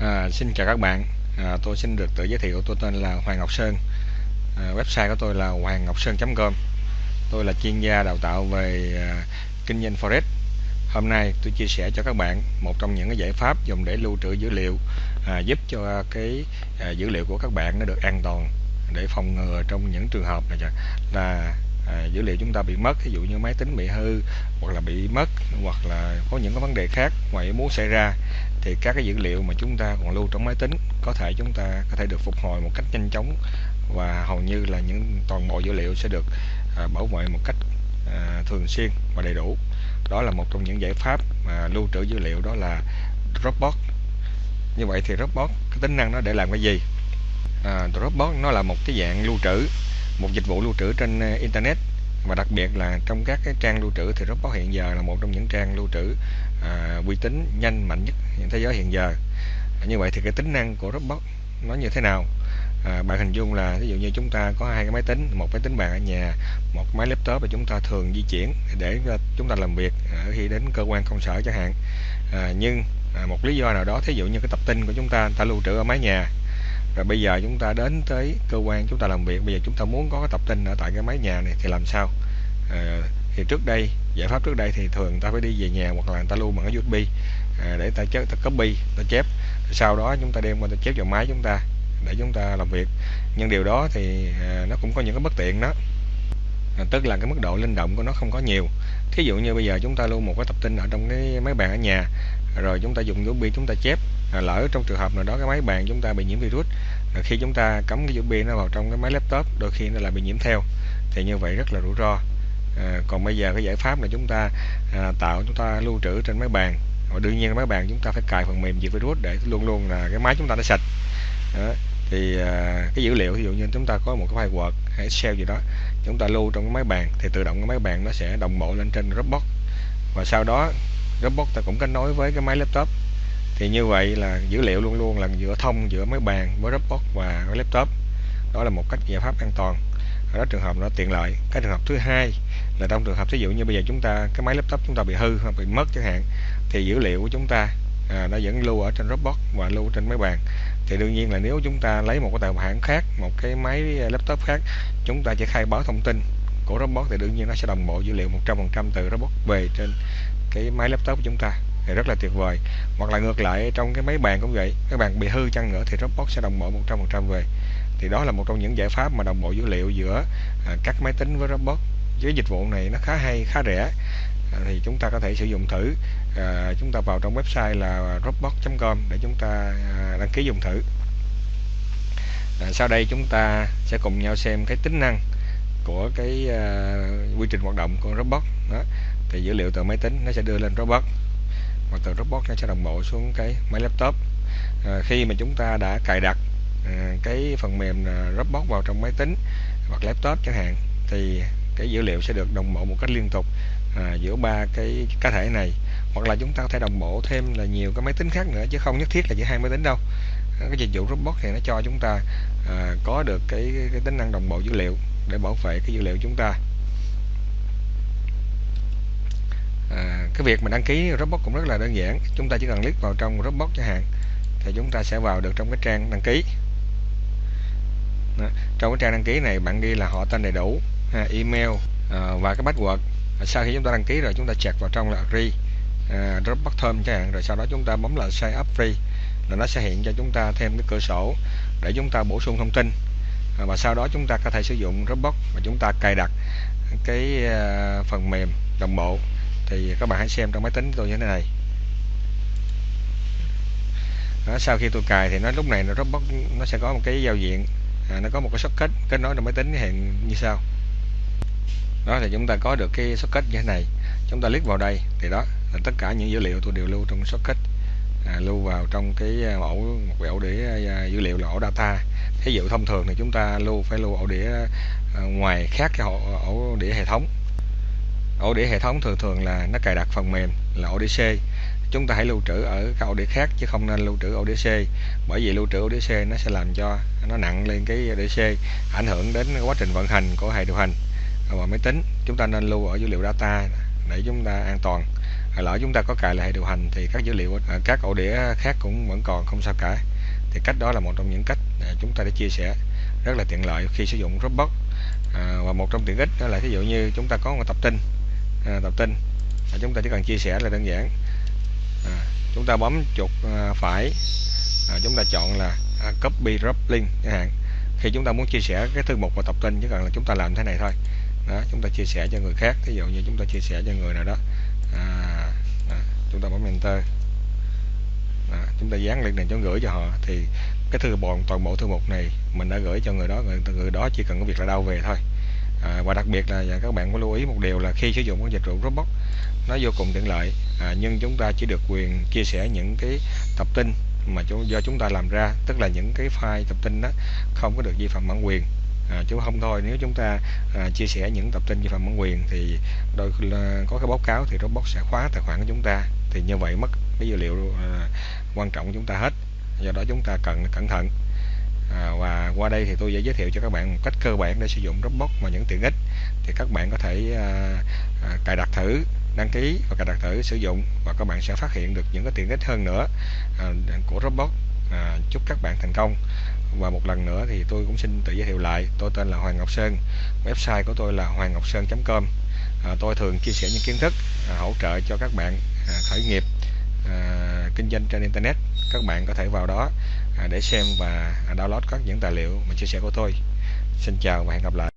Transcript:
À, xin chào các bạn, à, tôi xin được tự giới thiệu tôi tên là Hoàng Ngọc Sơn. À, Website của tôi là hoangngocsơn.com Tôi là chuyên gia đào tạo về à, kinh doanh Forex. Hôm nay tôi chia sẻ cho các bạn một trong những cái giải pháp dùng để lưu trữ dữ liệu à, giúp cho cái à, dữ liệu của các bạn nó được an toàn để phòng ngừa trong những trường hợp này là à, dữ liệu chúng ta bị mất ví dụ như máy tính bị hư hoặc là bị mất hoặc là có những cái vấn đề khác ngoài ý muốn xảy ra thì các cái dữ liệu mà chúng ta còn lưu trong máy tính có thể chúng ta có thể được phục hồi một cách nhanh chóng và hầu như là những toàn bộ dữ liệu sẽ được à, bảo vệ một cách à, thường xuyên và đầy đủ. Đó là một trong những giải pháp mà lưu trữ dữ liệu đó là Dropbox. Như vậy thì Dropbox cái tính năng nó để làm cái gì? À, Dropbox nó là một cái dạng lưu trữ một dịch vụ lưu trữ trên ờ, internet. Và đặc biệt là trong các cái trang lưu trữ thì Dropbox hiện giờ là một trong những trang lưu trữ à, uy tín nhanh mạnh nhất thế giới hiện giờ. Như vậy thì cái tính năng của Dropbox nó như thế nào? À, bạn hình dung là ví dụ như chúng ta có hai cái máy tính một máy tính bàn ở nhà một máy laptop và chúng ta thường di chuyển để chúng ta làm việc ở khi đến cơ quan công sở chẳng hạn. À, nhưng à, một lý do nào đó thí dụ như cái tập tin của chúng ta ta lưu trữ ở mái nhà rồi bây giờ chúng ta đến tới cơ quan chúng ta làm việc. Bây giờ chúng ta muốn có cái tập tin ở tại cái máy nhà này thì làm sao? À, thì trước đây giải pháp trước đây thì thường ta phải đi về nhà hoặc là người ta lưu bằng cái USB à, ờ, để ta chép ta copy ta chép. Sau đó chúng ta đem qua ta chép vào máy chúng ta để chúng ta làm việc. Nhưng điều đó thì à, nó cũng có những cái bất tiện đó. À, tức là cái mức độ linh động của nó không có nhiều. Thí dụ như bây giờ chúng ta lưu một cái tập tin ở trong cái máy bàn ở nhà rồi chúng ta dùng USB chúng ta chép à, lỡ trong trường hợp nào đó cái máy bàn chúng ta bị nhiễm virus à, khi chúng ta cắm cái USB nó vào trong cái máy laptop đôi khi nó lại bị nhiễm theo. Thì như vậy rất là rủi ro. À, còn bây giờ cái giải pháp là chúng ta à, tạo chúng ta lưu trữ trên máy bàn. Và đương nhiên máy bàn chúng ta phải cài phần mềm diệt virus để luôn luôn là cái máy chúng ta nó sạch. Đó. thì à, cái dữ liệu ví dụ như chúng ta có một cái file Word hay Excel gì đó chúng ta lưu trong cái máy bàn thì tự động cái máy bàn nó sẽ đồng bộ lên trên Dropbox. Và sau đó Dropbox ta cũng kết nối với cái máy laptop thì như vậy là dữ liệu luôn luôn là giữa thông giữa máy bàn với Dropbox và với laptop. Đó là một cách giải pháp an toàn. Ở đó trường hợp nó tiện lợi. Cái trường hợp thứ hai là trong trường hợp ví dụ như bây giờ chúng ta cái máy laptop chúng ta bị hư hoặc bị mất chẳng hạn thì dữ liệu của chúng ta à, nó vẫn lưu ở trên Dropbox và lưu trên máy bàn. Thì đương nhiên là nếu chúng ta lấy một cái tài khoản khác một cái máy à, laptop khác chúng ta chỉ khai báo thông tin của Dropbox thì đương nhiên nó sẽ đồng bộ dữ liệu 100% từ Dropbox về trên cái máy laptop của chúng ta thì rất là tuyệt vời. Hoặc là ngược lại trong cái máy bàn cũng vậy cái bàn bị hư chăng nữa thì Dropbox sẽ đồng bộ 100% về. Thì đó là một trong những giải pháp mà đồng bộ dữ liệu giữa à, các máy tính với Dropbox. Với dịch vụ này nó khá hay khá rẻ à, thì chúng ta có thể sử dụng thử. À, chúng ta vào trong website là dropbox.com để chúng ta à, đăng ký dùng thử. À, sau đây chúng ta sẽ cùng nhau xem cái tính năng của cái à, quy trình hoạt động của Dropbox đó. Thì dữ liệu từ máy tính nó sẽ đưa lên Dropbox và từ Dropbox nó sẽ đồng bộ xuống cái máy laptop. À, khi mà chúng ta đã cài đặt à, cái phần mềm ờ, Dropbox vào trong máy tính hoặc laptop chẳng hạn thì cái dữ liệu sẽ được đồng bộ một cách liên tục à, giữa ba cái cá thể này. Hoặc là chúng ta có thể đồng bộ thêm là nhiều cái máy tính khác nữa chứ không nhất thiết là chỉ hai máy tính đâu. Cái dịch vụ Dropbox thì nó cho chúng ta à, có được cái, cái tính năng đồng bộ dữ liệu để bảo vệ cái dữ liệu chúng ta. À, cái việc mình đăng ký Dropbox cũng rất là đơn giản. Chúng ta chỉ cần click vào trong Dropbox chẳng hạn thì chúng ta sẽ vào được trong cái trang đăng ký. Đó. trong cái trang đăng ký này bạn ghi là họ tên đầy đủ à, email à, và cái password. À, sau khi chúng ta đăng ký rồi chúng ta check vào trong là agree à, Dropbox thơm chẳng hạn. Rồi sau đó chúng ta bấm là sign up free là nó sẽ hiện cho chúng ta thêm cái cửa sổ để chúng ta bổ sung thông tin. À, và sau đó chúng ta có thể sử dụng Dropbox và chúng ta cài đặt cái à, phần mềm đồng bộ thì các bạn hãy xem trong máy tính tôi như thế này. Đó, sau khi tôi cài thì nó lúc này nó robot nó sẽ có một cái giao diện. À, nó có một cái socket kết nối trong máy tính hiện như sau. Đó thì chúng ta có được cái socket như thế này. Chúng ta click vào đây thì đó là tất cả những dữ liệu tôi đều lưu trong socket à, lưu vào trong cái à, ổ một cái ổ đĩa à, dữ liệu là ổ data. Thí dụ thông thường thì chúng ta lưu phải lưu ổ đĩa à, ngoài khác cái ổ, ổ đĩa hệ thống ổ đĩa hệ thống thường thường là nó cài đặt phần mềm là ổ đĩa c. chúng ta hãy lưu trữ ở các ổ đĩa khác chứ không nên lưu trữ ổ đĩa c. bởi vì lưu trữ ổ đĩa c. nó sẽ làm cho nó nặng lên cái đĩa c. ảnh hưởng đến quá trình vận hành của hệ điều hành và máy tính chúng ta nên lưu ở dữ liệu data để chúng ta an toàn lỡ chúng ta có cài lại hệ điều hành thì các dữ liệu ở các ổ đĩa khác cũng vẫn còn không sao cả thì cách đó là một trong những cách chúng ta để chia sẻ rất là tiện lợi khi sử dụng Dropbox à, và một trong tiện ích đó là ví dụ như chúng ta có một tập tin à, tập tin. À, chúng ta chỉ cần chia sẻ là đơn giản. À, chúng ta bấm chuột à, phải. À, chúng ta chọn là à, copy drop link chẳng hạn. Khi chúng ta muốn chia sẻ cái thư mục và tập tin chỉ cần là chúng ta làm thế này thôi. Đó chúng ta chia sẻ cho người khác. Ví dụ như chúng ta chia sẻ cho người nào đó. À, đó, chúng ta bấm enter. Đó, chúng ta dán link này cho gửi cho họ. Thì cái thư bọn toàn bộ thư mục này mình đã gửi cho người đó. Người, người đó chỉ cần có việc là đau về thôi à, và đặc biệt là các bạn có lưu ý một điều là khi sử dụng cái dịch vụ Dropbox nó vô cùng tiện lợi. À, nhưng chúng ta chỉ được quyền chia sẻ những cái tập tin mà do chúng ta làm ra tức là những cái file tập tin đó không có được vi phạm bản quyền. À, chứ không thôi nếu chúng ta à, chia sẻ những tập tin vi phạm bản quyền thì đôi khi có cái báo cáo thì Dropbox sẽ khóa tài khoản của chúng ta. Thì như vậy mất cái dữ liệu à, quan trọng của chúng ta hết. Do đó chúng ta cần cẩn thận à, và qua đây thì tôi sẽ giới thiệu cho các bạn một cách cơ bản để sử dụng Dropbox và những tiện ích. Thì các bạn có thể à, à, cài đặt thử đăng ký và cài đặt thử sử dụng và các bạn sẽ phát hiện được những cái tiện ích hơn nữa à, của Dropbox. À, chúc các bạn thành công. Và một lần nữa thì tôi cũng xin tự giới thiệu lại tôi tên là Hoàng Ngọc Sơn website của tôi là hoangngocsen.com à, tôi thường chia sẻ những kiến thức à, hỗ trợ cho các bạn à, khởi nghiệp à, kinh doanh trên internet các bạn có thể vào đó à, để xem và download các những tài liệu mình chia sẻ của tôi. Xin chào và hẹn gặp lại.